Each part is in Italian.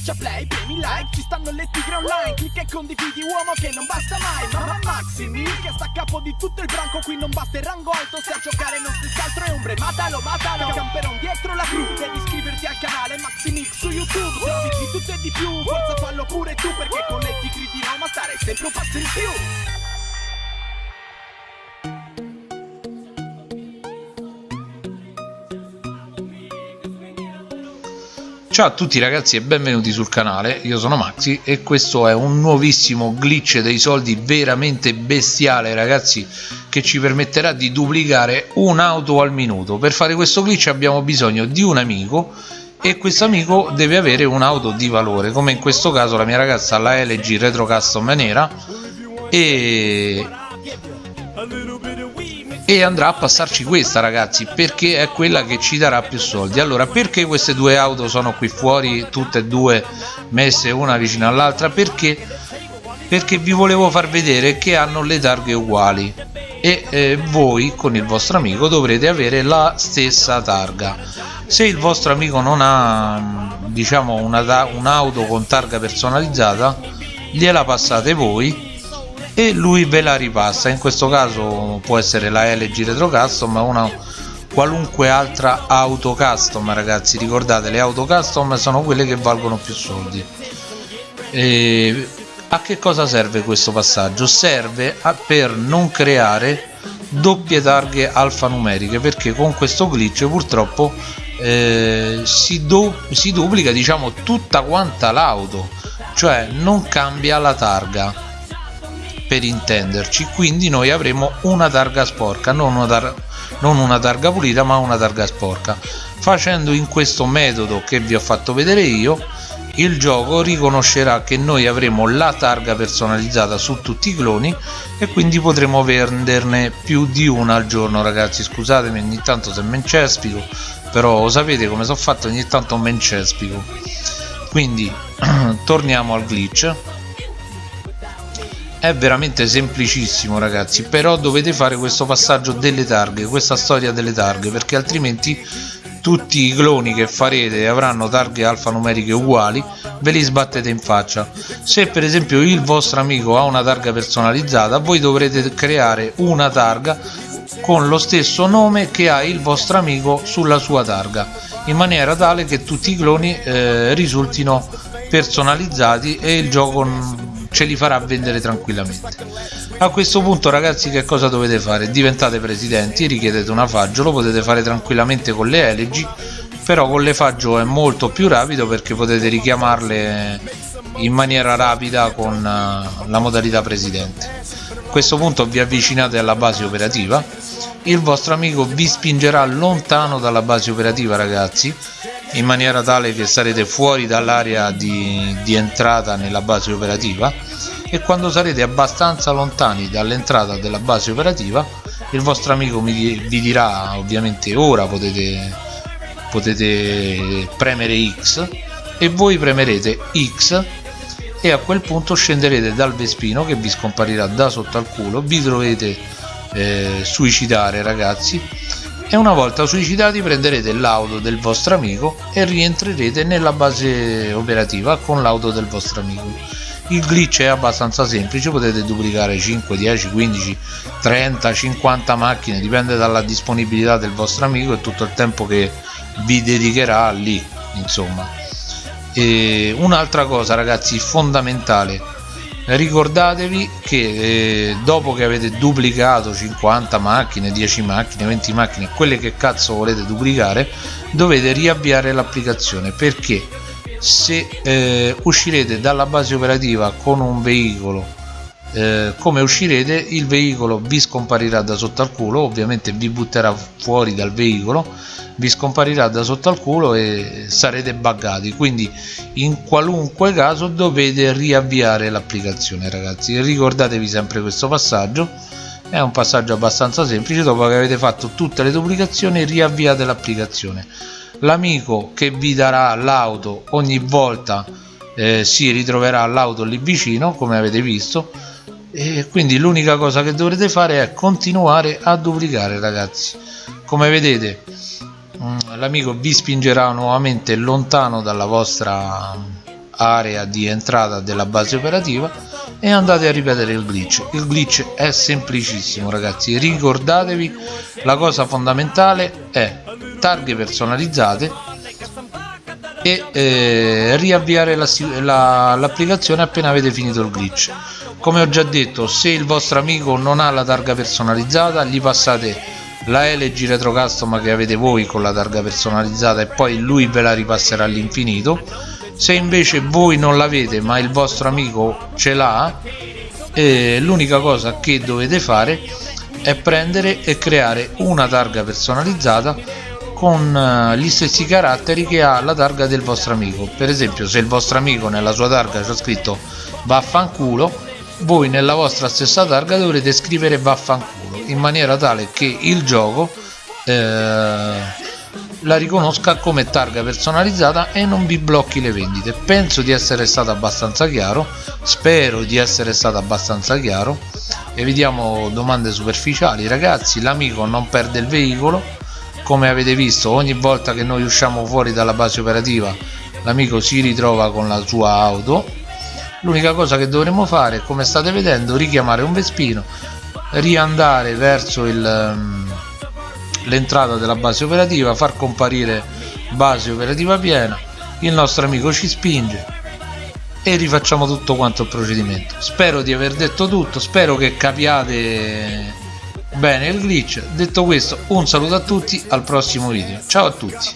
Schiaccia play, premi like, ci stanno le tigre online Clicca e condividi uomo che non basta mai Mamma Maximi che sta a capo di tutto il branco Qui non basta il rango alto, se a giocare non stessi altro è ombre Matalo, matalo, camperon dietro la crew Devi iscriverti al canale Maximix su YouTube Se di tutto e di più, forza fallo pure tu Perché con le tigri di Roma stare sempre un passo in più Ciao a tutti ragazzi e benvenuti sul canale, io sono Maxi e questo è un nuovissimo glitch dei soldi veramente bestiale ragazzi che ci permetterà di duplicare un'auto al minuto. Per fare questo glitch abbiamo bisogno di un amico e questo amico deve avere un'auto di valore come in questo caso la mia ragazza la LG Retro Custom nera e e andrà a passarci questa ragazzi perché è quella che ci darà più soldi. Allora perché queste due auto sono qui fuori tutte e due messe una vicino all'altra? Perché? Perché vi volevo far vedere che hanno le targhe uguali. E eh, voi con il vostro amico dovrete avere la stessa targa. Se il vostro amico non ha diciamo un'auto con targa personalizzata gliela passate voi e lui ve la ripassa. In questo caso può essere la LG Retro Custom ma una qualunque altra auto custom ragazzi. Ricordate le auto custom sono quelle che valgono più soldi. E a che cosa serve questo passaggio? serve per non creare doppie targhe alfanumeriche perché con questo glitch purtroppo eh, si, si duplica diciamo tutta quanta l'auto. Cioè non cambia la targa per intenderci. Quindi noi avremo una targa sporca non una, tar non una targa pulita ma una targa sporca. Facendo in questo metodo che vi ho fatto vedere io il gioco riconoscerà che noi avremo la targa personalizzata su tutti i cloni e quindi potremo venderne più di una al giorno ragazzi. Scusatemi ogni tanto se mencespico però sapete come sono fatto ogni tanto mencespico quindi torniamo al glitch è veramente semplicissimo ragazzi però dovete fare questo passaggio delle targhe questa storia delle targhe perché altrimenti tutti i cloni che farete avranno targhe alfanumeriche uguali ve li sbattete in faccia. Se per esempio il vostro amico ha una targa personalizzata voi dovrete creare una targa con lo stesso nome che ha il vostro amico sulla sua targa in maniera tale che tutti i cloni eh, risultino personalizzati e il gioco ce li farà vendere tranquillamente. A questo punto ragazzi che cosa dovete fare? Diventate presidenti richiedete una faggio lo potete fare tranquillamente con le LG però con le faggio è molto più rapido perché potete richiamarle in maniera rapida con eh, la modalità presidente. A questo punto vi avvicinate alla base operativa. Il vostro amico vi spingerà lontano dalla base operativa ragazzi in maniera tale che sarete fuori dall'area di, di entrata nella base operativa e quando sarete abbastanza lontani dall'entrata della base operativa il vostro amico mi, vi dirà ovviamente ora potete, potete premere X e voi premerete X e a quel punto scenderete dal Vespino che vi scomparirà da sotto al culo vi dovete eh, suicidare ragazzi e una volta suicidati prenderete l'auto del vostro amico e rientrerete nella base operativa con l'auto del vostro amico. Il glitch è abbastanza semplice potete duplicare 5 10 15 30 50 macchine dipende dalla disponibilità del vostro amico e tutto il tempo che vi dedicherà lì insomma. Un'altra cosa ragazzi fondamentale ricordatevi che eh, dopo che avete duplicato 50 macchine 10 macchine 20 macchine quelle che cazzo volete duplicare dovete riavviare l'applicazione. Perché se eh, uscirete dalla base operativa con un veicolo eh, come uscirete il veicolo vi scomparirà da sotto al culo ovviamente vi butterà fuori dal veicolo vi scomparirà da sotto al culo e sarete buggati. Quindi in qualunque caso dovete riavviare l'applicazione ragazzi. Ricordatevi sempre questo passaggio. È un passaggio abbastanza semplice. Dopo che avete fatto tutte le duplicazioni riavviate l'applicazione. L'amico che vi darà l'auto ogni volta eh, si ritroverà l'auto lì vicino come avete visto e quindi l'unica cosa che dovrete fare è continuare a duplicare ragazzi. Come vedete mm, l'amico vi spingerà nuovamente lontano dalla vostra area di entrata della base operativa e andate a ripetere il glitch. Il glitch è semplicissimo ragazzi. Ricordatevi la cosa fondamentale è targhe personalizzate e eh, riavviare l'applicazione la, appena avete finito il glitch come ho già detto se il vostro amico non ha la targa personalizzata gli passate la LG Retro Custom che avete voi con la targa personalizzata e poi lui ve la ripasserà all'infinito. Se invece voi non l'avete ma il vostro amico ce l'ha eh, l'unica cosa che dovete fare è prendere e creare una targa personalizzata con uh, gli stessi caratteri che ha la targa del vostro amico. Per esempio se il vostro amico nella sua targa c'è scritto vaffanculo voi nella vostra stessa targa dovrete scrivere vaffanculo in maniera tale che il gioco eh, la riconosca come targa personalizzata e non vi blocchi le vendite. Penso di essere stato abbastanza chiaro spero di essere stato abbastanza chiaro. Evitiamo domande superficiali. Ragazzi l'amico non perde il veicolo. Come avete visto ogni volta che noi usciamo fuori dalla base operativa l'amico si ritrova con la sua auto l'unica cosa che dovremo fare come state vedendo richiamare un Vespino riandare verso ehm, l'entrata della base operativa far comparire base operativa piena. Il nostro amico ci spinge e rifacciamo tutto quanto il procedimento. Spero di aver detto tutto spero che capiate bene il glitch. Detto questo un saluto a tutti al prossimo video. Ciao a tutti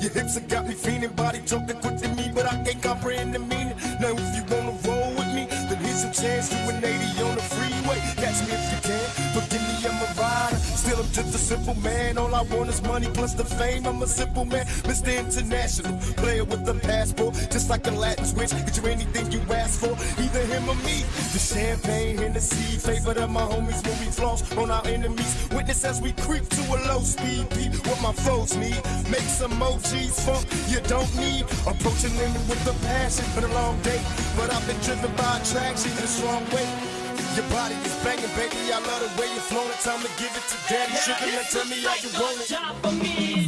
Your hips have got me feeling body talking quick to me, but I can't comprehend the meaning. Now if you wanna roll with me, then here's a chance to an 80 on the freeway. Catch me Just a simple man, all I want is money plus the fame. I'm a simple man, Mr. International, player with a passport, just like a Latin switch. Get you anything you ask for, either him or me. The champagne, Hennessy, favorite of my homies when we floss on our enemies. Witness as we creep to a low speed, what my foes need. Make some emojis funk you don't need. Approaching women with a passion for the long day. But I've been driven by attraction in a strong way. Your body is banging, baby. I love the way you're flowing. Time to give it to daddy. Sugar, now tell me how you want it.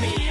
me.